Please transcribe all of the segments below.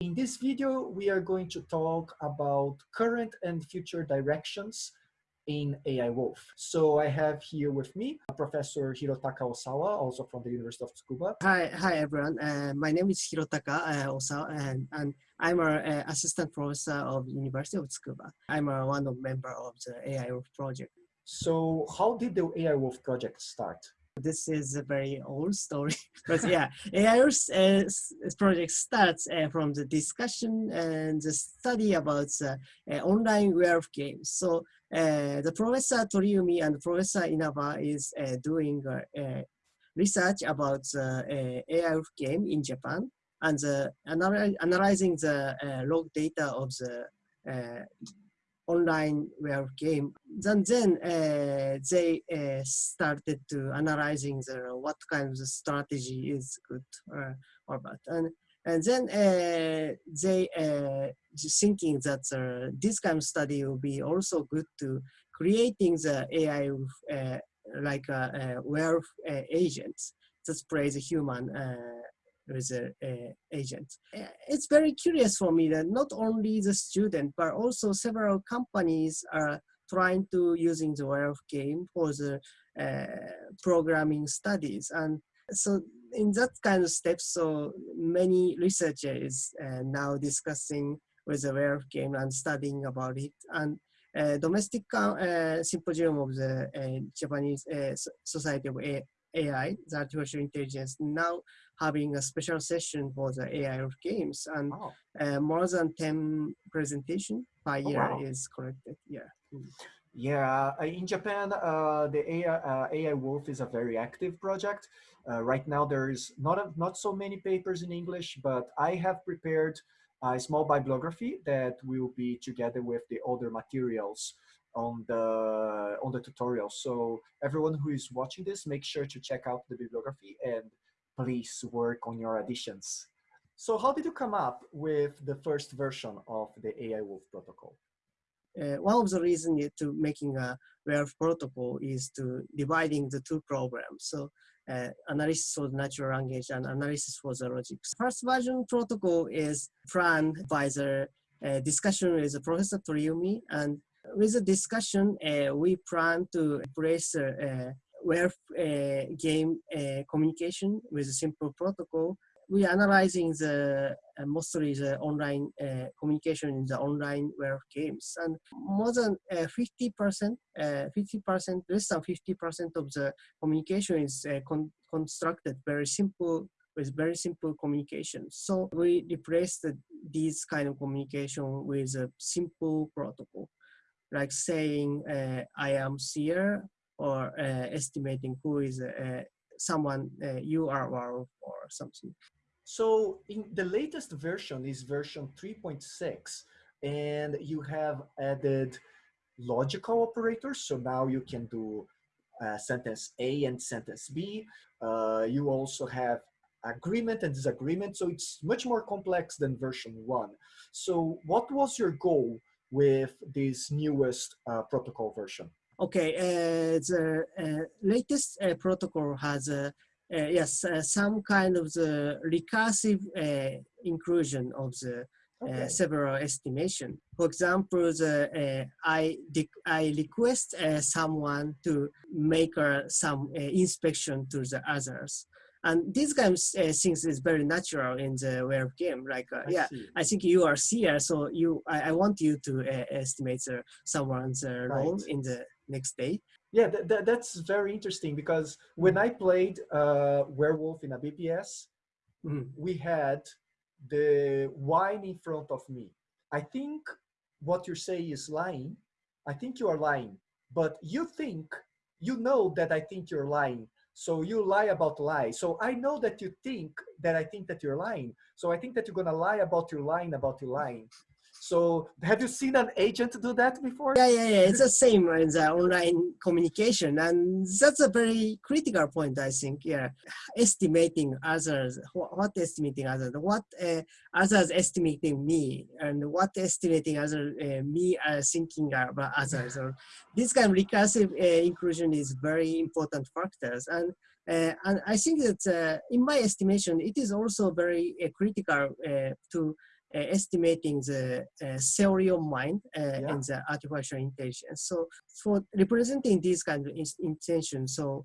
In this video, we are going to talk about current and future directions in AI Wolf. So I have here with me Professor Hirotaka Osawa, also from the University of Tsukuba. Hi, hi everyone. Uh, my name is Hirotaka uh, Osawa, and, and I'm an uh, assistant professor of University of Tsukuba. I'm a one of member of the AI Wolf project. So how did the AI Wolf project start? This is a very old story. but yeah, AI Wolf uh, project starts uh, from the discussion and the study about uh, online werewolf games. So uh, the Professor Toriumi and Professor Inaba is uh, doing uh, research about the AIOS game in Japan and analyzing the log data of the online web game. Then, then uh, they uh, started to analyzing the, what kind of strategy is good or, or bad. And, and then uh, they uh, thinking that uh, this kind of study will be also good to creating the AI uh, like a, a agents that plays a human with a, a agent. Uh, it's very curious for me that not only the student, but also several companies are trying to using the werewolf game for the uh, programming studies. And so in that kind of step, so many researchers uh, now discussing with the werewolf game and studying about it. And uh, domestic uh, symposium of the uh, Japanese uh, Society of AI, the artificial intelligence, now having a special session for the AI of games and oh. uh, more than 10 presentation per oh, year wow. is collected. Yeah. Mm. Yeah, uh, in Japan, uh, the AI, uh, AI Wolf is a very active project. Uh, right now, there is not a, not so many papers in English, but I have prepared a small bibliography that will be together with the other materials on the on the tutorial. So everyone who is watching this, make sure to check out the bibliography and please work on your additions. So how did you come up with the first version of the AI Wolf protocol? Uh, one of the reasons to making a werewolf protocol is to dividing the two programs. So uh, analysis for the natural language and analysis for the logics. First version protocol is planned by the uh, discussion with Professor Toriumi and with the discussion, uh, we plan to place where uh, game uh, communication with a simple protocol. We are analyzing the uh, mostly the online communication in the online web games, and more than 50 percent, 50 percent, less than 50 percent of the communication is con constructed very simple with very simple communication. So we replaced these kind of communication with a simple protocol like saying uh, I am seer or uh, estimating who is uh, someone you are or, or something. So in the latest version is version 3.6 and you have added logical operators. So now you can do uh, sentence A and sentence B. Uh, you also have agreement and disagreement. So it's much more complex than version one. So what was your goal with this newest uh, protocol version? Okay, uh, the uh, latest uh, protocol has uh, uh, yes some kind of the recursive inclusion of the okay. several estimation. For example, the I I request someone to make some inspection to the others. And these kind of uh, things is very natural in the werewolf game. Like, uh, I yeah, see. I think you are seer, so you, I, I want you to uh, estimate someone's uh, role right. in the next day. Yeah, th th that's very interesting because when I played uh, Werewolf in a BPS, mm. we had the wine in front of me. I think what you say is lying. I think you are lying, but you think, you know that I think you're lying so you lie about lie. So I know that you think that I think that you're lying. So I think that you're gonna lie about your lying about your lying. So have you seen an agent do that before? Yeah, yeah, yeah. It's the same in the online communication. And that's a very critical point, I think. Yeah. Estimating others, what estimating others, what uh, others estimating me, and what estimating other uh, me are thinking about others. Or this kind of recursive uh, inclusion is very important factors. And uh, and I think that uh, in my estimation, it is also very uh, critical to estimating the theory of mind yeah. and the artificial intelligence. So for representing these kind of intentions, so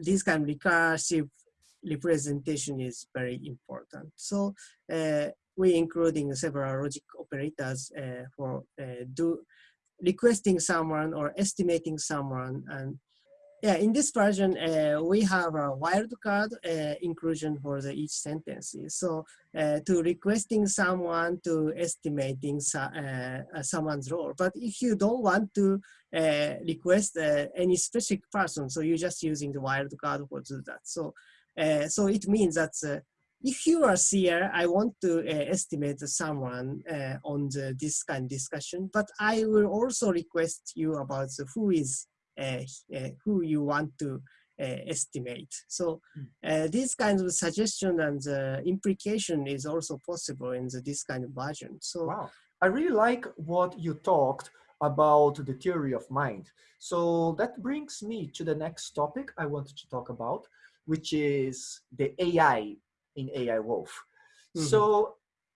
this kind of recursive representation is very important. So uh, we including several logic operators uh, for uh, do requesting someone or estimating someone and yeah, in this version, uh, we have a wildcard uh, inclusion for the each sentence. So uh, to requesting someone to estimating uh, someone's role. But if you don't want to uh, request uh, any specific person, so you're just using the wildcard for do that. So, so it means that if you are here, I want to estimate someone on the, this kind of discussion, but I will also request you about who is uh, uh, who you want to uh, estimate. So uh, these kinds of suggestion and uh, implication is also possible in the, this kind of version. So wow, I really like what you talked about the theory of mind. So that brings me to the next topic I wanted to talk about, which is the AI in AI Wolf. Mm -hmm. So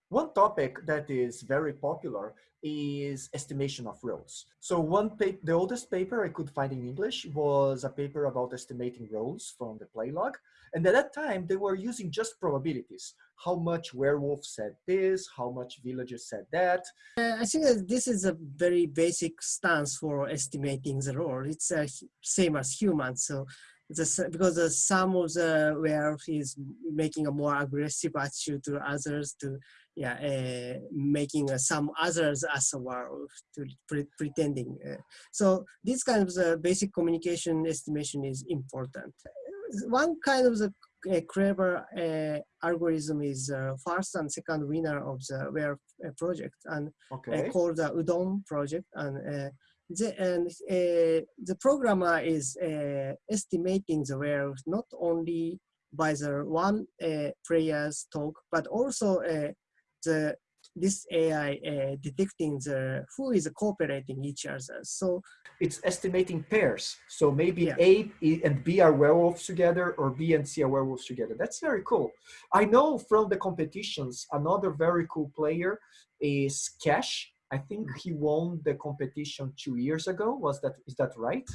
one topic that is very popular is estimation of roles. So one paper, the oldest paper I could find in English was a paper about estimating roles from the playlog. And at that time, they were using just probabilities. How much werewolf said this, how much villagers said that. Uh, I think that this is a very basic stance for estimating the role. It's uh, same as humans. So the, because the, some of the werewolf is making a more aggressive attitude to others to yeah, uh, making uh, some others as a werewolf to pre pretending. Uh, so this kind of the basic communication estimation is important. One kind of the clever uh, algorithm is uh, first and second winner of the uh, project and okay. called the Udon project and the, and the programmer is estimating the werewolf not only by the one player's talk, but also the this AI uh, detecting the who is cooperating each other. So it's estimating pairs. So maybe yeah. A and B are werewolves together or B and C are werewolves together. That's very cool. I know from the competitions, another very cool player is Cash. I think he won the competition two years ago. Was that, is that right?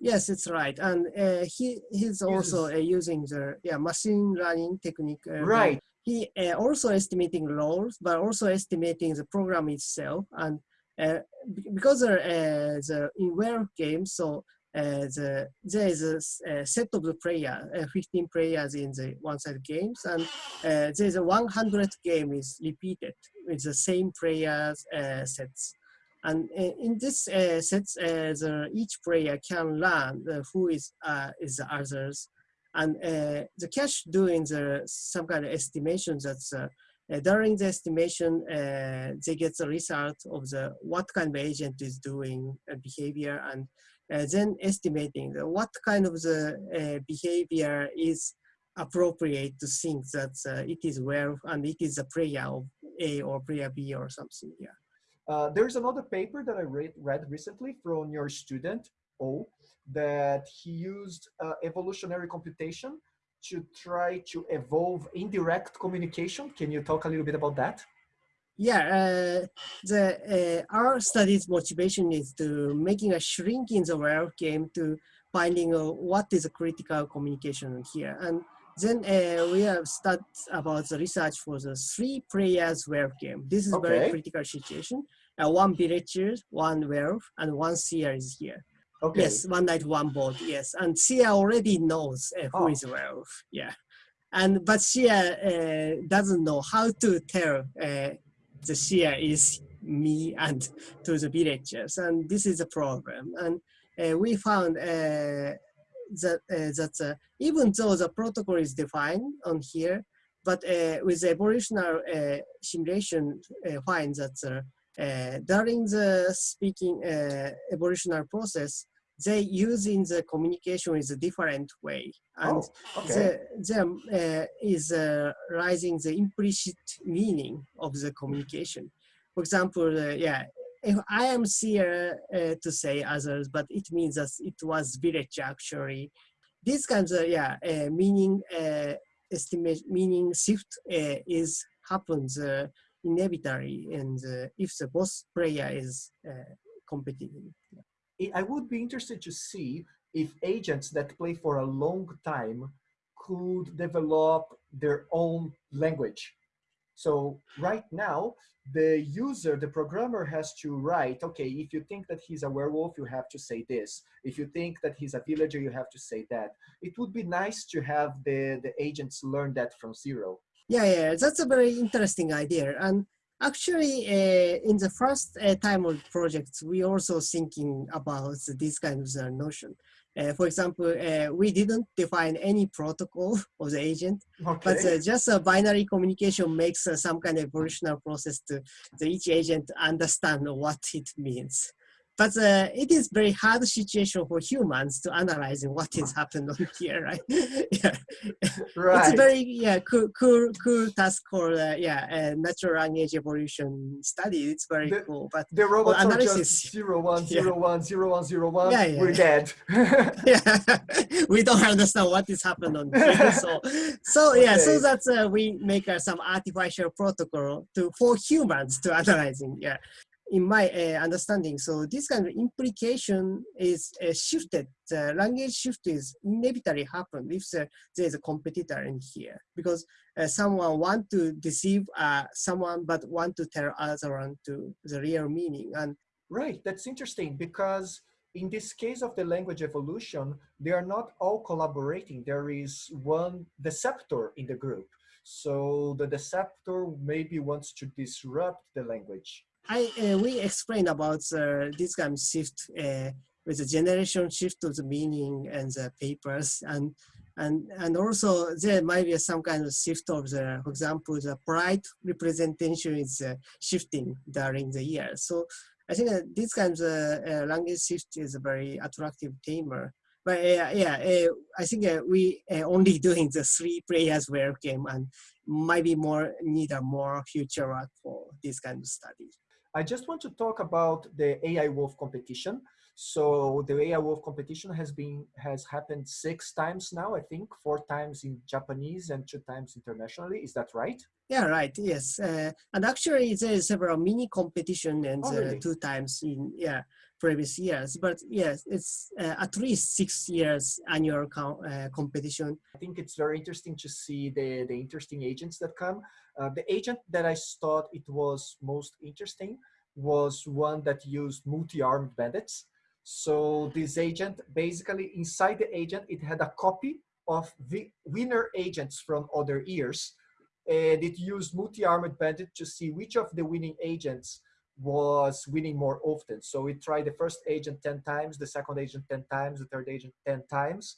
Yes, it's right. And uh, he he's also uh, using the yeah machine learning technique. Uh, right he uh, also estimating roles, but also estimating the program itself. And uh, because uh, the in werewolf game, so uh, the, there is a, set of the player, uh, 15 players in the one-side games, and uh, there is a 100 game is repeated with the same players sets. And in this sets, the, each player can learn who is is the others and uh, the Cash doing the some kind of estimation that's uh, uh, during the estimation, uh, they get the result of the what kind of agent is doing behavior and uh, then estimating the, what kind of the uh, behavior is appropriate to think that it is where and it is a player of A or player B or something. Yeah. there's another paper that I read, read recently from your student, O, that he used uh, evolutionary computation to try to evolve indirect communication. Can you talk a little bit about that? Yeah, uh, the uh, our study's motivation is to making a shrink in the werewolf game to finding uh, what is a critical communication here. And then uh, we have started about the research for the three players werewolf game. This is okay. very critical situation. Uh, one villager, one werewolf, and one seer is here. Okay. Yes, one night, one board. Yes, and seer already knows uh, who oh. is werewolf. Yeah, and but seer uh, doesn't know how to tell uh, the seer is me and to the villagers, and this is a problem. And uh, we found uh, that uh, that even though the protocol is defined on here, but with the evolutionary simulation finds that. Uh, during the speaking uh, evolutionary process, they using the communication is a different way. And oh, okay. there uh, is uh, rising the implicit meaning of the communication. For example, uh, yeah, if I am here uh, to say others, but it means that it was village actually. These kinds of, yeah, uh, meaning uh, estimate, meaning shift is happens uh, inevitably and uh, if the boss player is uh, competing. I would be interested to see if agents that play for a long time could develop their own language. So right now, the user, the programmer has to write, okay, if you think that he's a werewolf, you have to say this. If you think that he's a villager, you have to say that. It would be nice to have the, the agents learn that from zero. Yeah, yeah, that's a very interesting idea. And actually, uh, in the first uh, time of projects, we also thinking about this kind of notion. Uh, for example, uh, we didn't define any protocol of the agent, okay. but uh, just a binary communication makes uh, some kind of evolutionary process to, to each agent understand what it means. But uh, it is very hard situation for humans to analyze what is happening here, right? yeah. Right. It's a very yeah cool cool cool task for uh, yeah uh, natural language evolution study. It's very the, cool. But the robots well, analysis, are just zero one zero yeah. one zero one zero one. Yeah, yeah. We're dead. yeah, we don't understand what is happening on here. So so yeah, okay. so that's uh, we make uh, some artificial protocol to for humans to analyzing. Yeah, in my uh, understanding, so this kind of implication is uh, shifted. The language shift is inevitably happen if there is a competitor in here because uh, someone want to deceive uh, someone but want to tell other one to the real meaning. And right, that's interesting because in this case of the language evolution, they are not all collaborating. There is one deceptor in the group. So the deceptor maybe wants to disrupt the language I uh, we explained about uh, this kind of shift uh, with the generation shift of the meaning and the papers and and and also there might be some kind of shift of the for example the pride representation is uh, shifting during the year. So i think that this kind of uh, language shift is a very attractive theme but uh, yeah i think we only doing the three players where game and might be more need a more future work for this kind of study I just want to talk about the AI Wolf competition. So the AI Wolf competition has been has happened six times now, I think, four times in Japanese and two times internationally. Is that right? Yeah, right. Yes, uh, and actually there is several mini competition and oh, really? uh, two times in yeah previous years. But yes, it's uh, at least six years annual uh, competition. I think it's very interesting to see the, the interesting agents that come. Uh, the agent that I thought it was most interesting was one that used multi-armed bandits. So this agent, basically inside the agent, it had a copy of the winner agents from other years. And it used multi-armed bandit to see which of the winning agents was winning more often. So we tried the first agent 10 times, the second agent 10 times, the third agent 10 times.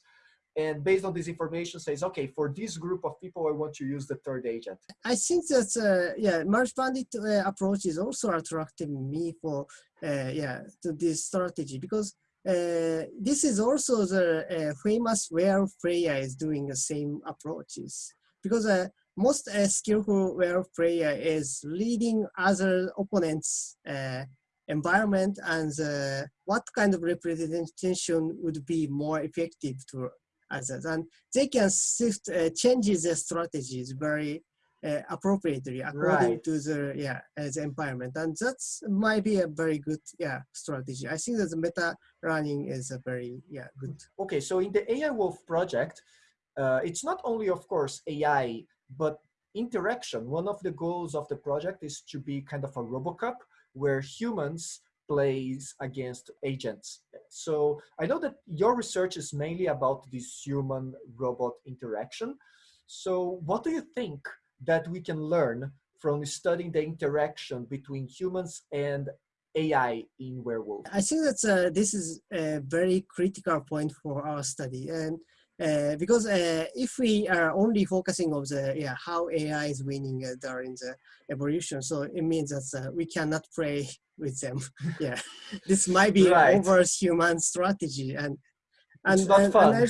And based on this information says, okay, for this group of people, I want to use the third agent. I think that, uh, yeah, merge bandit uh, approach is also attracting me for, uh, yeah, to this strategy because uh, this is also the uh, famous where Freya is doing the same approaches because uh, most uh, skillful werewolf player is leading other opponents uh, environment and uh, what kind of representation would be more effective to others? And they can shift uh, changes their strategies very uh, appropriately according right. to the yeah uh, the environment. And that's might be a very good yeah strategy. I think that the meta learning is a very yeah good. Okay so in the ai wolf project uh, it's not only of course ai but interaction, one of the goals of the project is to be kind of a RoboCup where humans plays against agents. So I know that your research is mainly about this human robot interaction. So what do you think that we can learn from studying the interaction between humans and AI in werewolf? I think that this is a very critical point for our study. And uh, because uh, if we are only focusing on the yeah how AI is winning uh, during the evolution, so it means that uh, we cannot play with them. yeah, this might be right. over human strategy, and and, it's not and, fun. And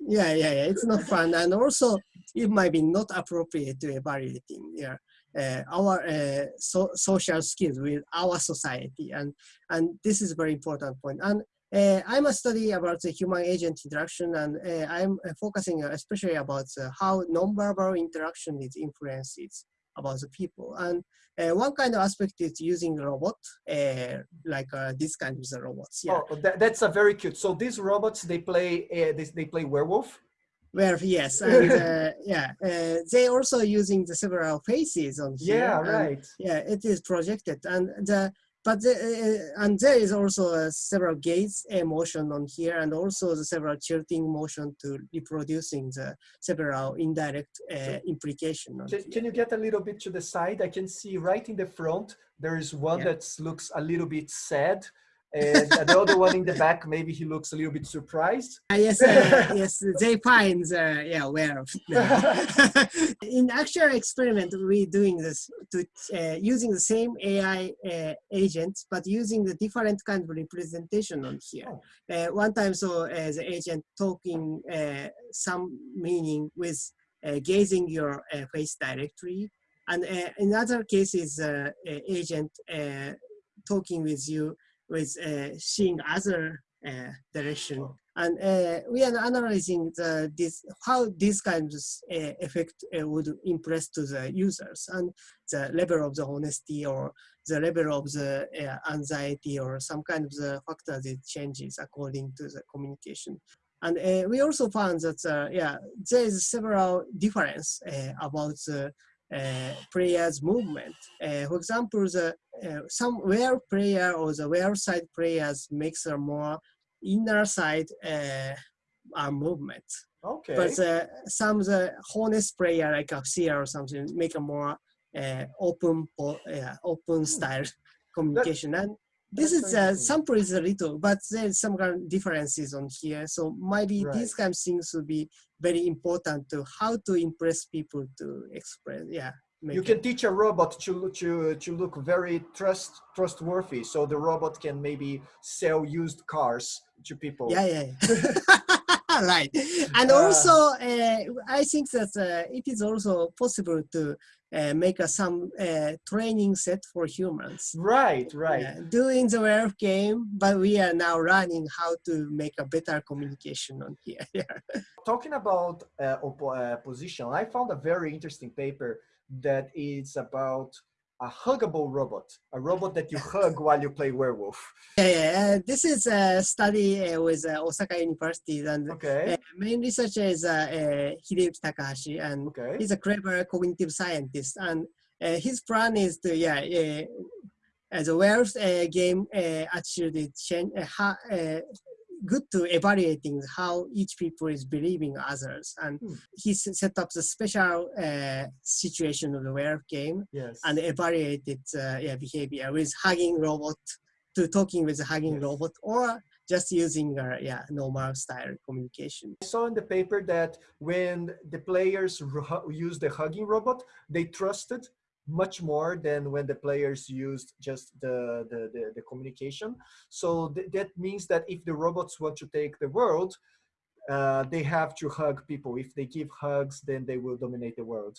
yeah, yeah, yeah, it's not fun, and also it might be not appropriate to evaluating yeah uh, our uh, so social skills with our society, and and this is a very important point. And uh, I'm a study about the human agent interaction and uh, I'm uh, focusing especially about how nonverbal interaction is influences about the people. And uh, one kind of aspect is using robot, uh, like uh, this kind of the robots. Yeah. Oh, that, that's a very cute. So these robots, they play, uh, they, they play werewolf. Where yes, and uh, yeah, uh, they also using the several faces on here. Yeah, and, right. Yeah, it is projected, and the but the, uh, and there is also uh, several gaze motion on here, and also the several tilting motion to reproducing the several indirect uh, implication. Can, can, you get a little bit to the side? I can see right in the front there is one yeah. that looks a little bit sad and the other one in the back, maybe he looks a little bit surprised. Uh, yes, uh, yes, they find, uh, yeah, aware of. in actual experiment, we're doing this to uh, using the same AI uh, agents, but using the different kind of representation on here. Oh. Uh, one time, so as the agent talking some meaning with gazing your face directly, and in other cases, agent talking with you with uh, seeing other uh, direction. And uh, we are analyzing the, this, how these kinds of uh, effect uh, would impress to the users and the level of the honesty or the level of the uh, anxiety or some kind of the factor that changes according to the communication. And we also found that, yeah, there is several difference about the uh, player's movement. Uh, for example, the uh, some where player or the where side players makes a more inner side movement. Okay. But uh, some the honest player like a seer or something make a more uh, open uh, open hmm. style communication. That, and this is uh, sample is a little, but there's some kind of differences on here. So maybe right. these kind of things will be very important to how to impress people to express. Yeah. You can teach a robot to to to look very trust trustworthy, so the robot can maybe sell used cars to people. Yeah, yeah. yeah. right. And uh, also, uh, I think that uh, it is also possible to uh, make a, some uh, training set for humans. Right, right. Uh, doing the werewolf game, but we are now running how to make a better communication on here. Talking about uh, position, I found a very interesting paper that is about a huggable robot, a robot that you hug while you play werewolf. Yeah, yeah. Uh, this is a study uh, with uh, Osaka University, and okay. Uh, main researcher is uh, uh, Hideyuki Takahashi, and okay. he's a clever cognitive scientist. And uh, his plan is to, yeah, as a werewolf game attitude change, good to evaluating how each people is believing others. And hmm. he set up the special uh, situation of the werewolf game yes. and evaluated uh, yeah, behavior with hugging robot to talking with a hugging yes. robot or just using uh, yeah normal style communication. I saw in the paper that when the players use the hugging robot, they trusted much more than when the players used just the, the, the, the communication. So th that means that if the robots want to take the world, uh, they have to hug people. If they give hugs, then they will dominate the world.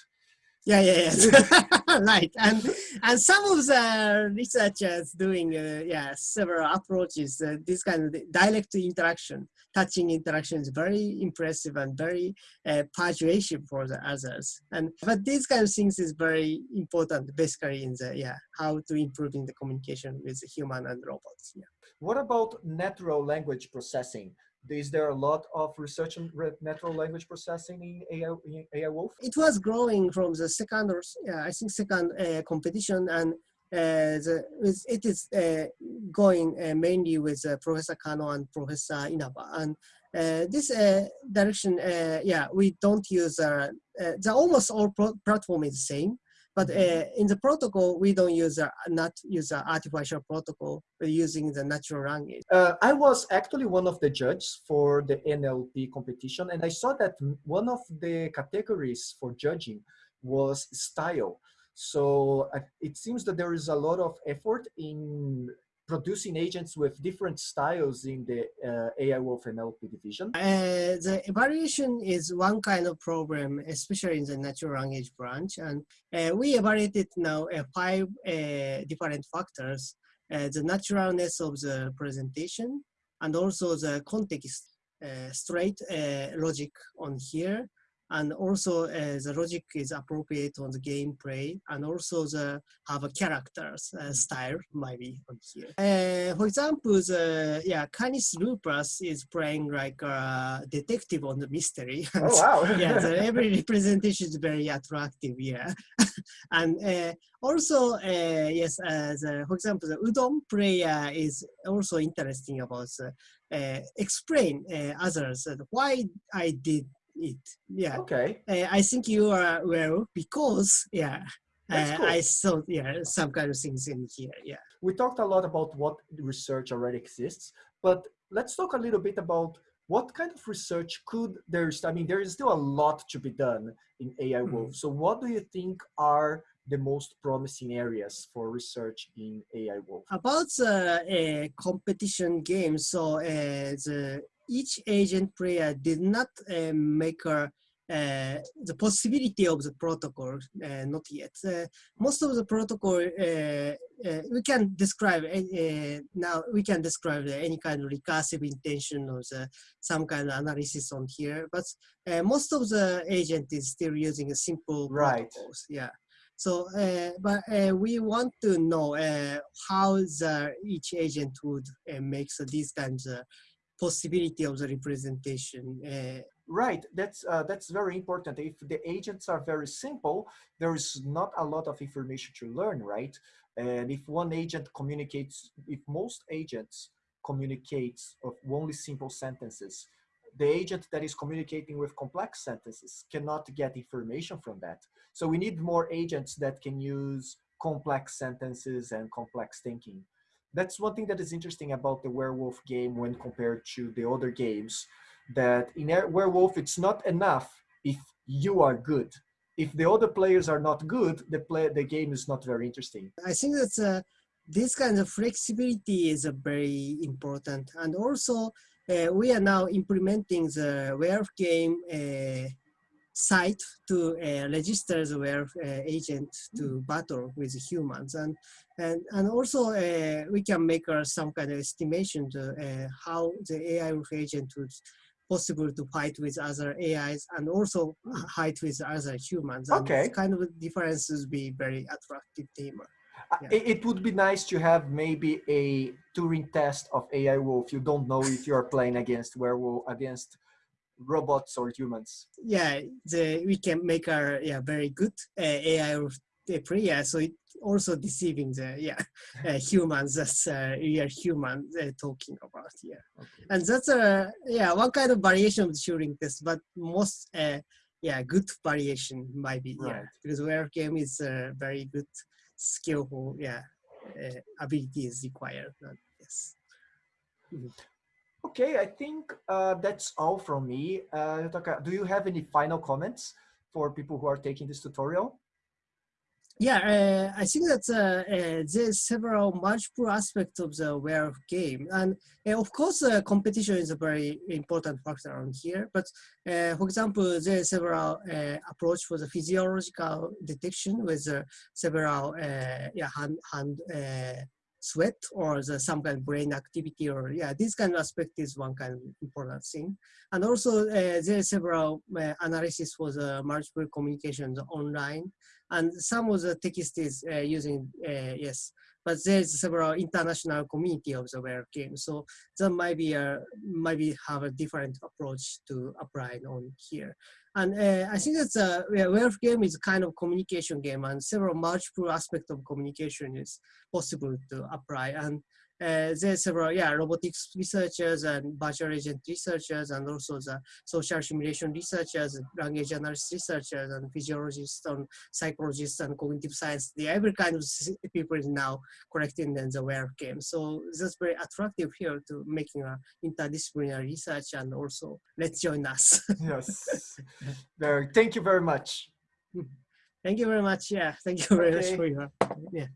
Yeah, yeah, yeah. right. And and some of the researchers doing uh, yeah several approaches. Uh, this kind of direct interaction, touching interaction is very impressive and very uh, persuasive for the others. And but these kind of things is very important, basically in the yeah how to improving the communication with human and robots. Yeah. What about natural language processing? Is there a lot of research in natural language processing in AI, AI Wolf? It was growing from the second uh, I think second uh, competition and uh, the, it is uh, going uh, mainly with uh, Professor Kano and Professor Inaba. And this direction, yeah, we don't use, the almost all platform is the same. But uh, in the protocol, we don't use a, not use an artificial protocol, but using the natural language. Uh, I was actually one of the judges for the NLP competition, and I saw that one of the categories for judging was style. So uh, it seems that there is a lot of effort in producing agents with different styles in the uh, AI Wolf NLP division? Uh, the evaluation is one kind of problem, especially in the natural language branch. And uh, we evaluated now uh, five uh, different factors, uh, the naturalness of the presentation, and also the context, straight logic on here, and also uh, the logic is appropriate on the gameplay and also the have a characters uh, style maybe on here. Uh, for example, the yeah Canis lupus is playing like a detective on the mystery. Oh wow! yeah, the, every representation is very attractive. Yeah, and uh, also uh, yes, uh, the, for example, the udon player is also interesting about uh, explain others why I did it. Yeah. Okay. Uh, I think you are well because yeah. Uh, cool. I saw yeah some kind of things in here. Yeah. We talked a lot about what research already exists, but let's talk a little bit about what kind of research could there's i mean there is still a lot to be done in ai wolf mm so what do you think are the most promising areas for research in ai wolf about the uh, competition games so uh, the each agent player did not uh, make a, uh, the possibility of the protocol, uh, not yet. Uh, most of the protocol, uh, uh, we can describe, now we can describe any kind of recursive intention or the, some kind of analysis on here, but most of the agent is still using a simple right. protocols. Yeah. So, uh, but uh, we want to know uh, how the each agent would make so these kinds of possibility of the representation. Uh, right, that's uh, that's very important. If the agents are very simple, there is not a lot of information to learn, right? And if one agent communicates, if most agents communicates of only simple sentences, the agent that is communicating with complex sentences cannot get information from that. So we need more agents that can use complex sentences and complex thinking that's one thing that is interesting about the werewolf game when compared to the other games that in werewolf it's not enough if you are good. If the other players are not good the play the game is not very interesting. I think that's uh, this kind of flexibility is a very important. And also uh, we are now implementing the werewolf game uh, site to uh, register the werewolf uh, agent to battle with humans and and and also uh, we can make uh, some kind of estimation to uh, how the AI wolf agent would possible to fight with other AIs and also fight with other humans. And okay. kind of differences be very attractive theme. Uh, yeah. It would be nice to have maybe a Turing test of AI wolf. You don't know if you're playing against werewolf against robots or humans. Yeah, the, we can make our yeah very good uh, AI player. So it also deceiving the yeah uh, humans that's uh, we are human uh, talking about yeah, okay. and that's a yeah one kind of variation of the Turing test, but most uh, yeah good variation might be right. yeah because where game is uh, very good skillful yeah uh, ability is required. yes. Mm -hmm. Okay, I think uh, that's all from me. Uh, do you have any final comments for people who are taking this tutorial? Yeah, uh, I think that uh, uh, there's several multiple aspects of the werewolf game. And uh, of course, competition is a very important factor on here. But for example, there's several approach for the physiological detection with several yeah, hand, hand sweat or the, some kind of brain activity or yeah, this kind of aspect is one kind of important thing. And also uh, there are several uh, analysis for the multiple communications online and some of the text is uh, using, uh, yes, but there's several international community of the werewolf game. So that might be a, maybe have a different approach to apply on here. And uh, I think that's a yeah, werewolf game is a kind of communication game and several multiple aspects of communication is possible to apply. And uh, there's several, yeah, robotics researchers and virtual agent researchers and also the social simulation researchers, language analysis researchers and physiologists and psychologists and cognitive science. The every kind of people is now collecting in the werewolf game. So that's very attractive here to making a interdisciplinary research and also let's join us. yes, very, thank you very much. Thank you very much. Yeah, thank you very okay. much for your, yeah.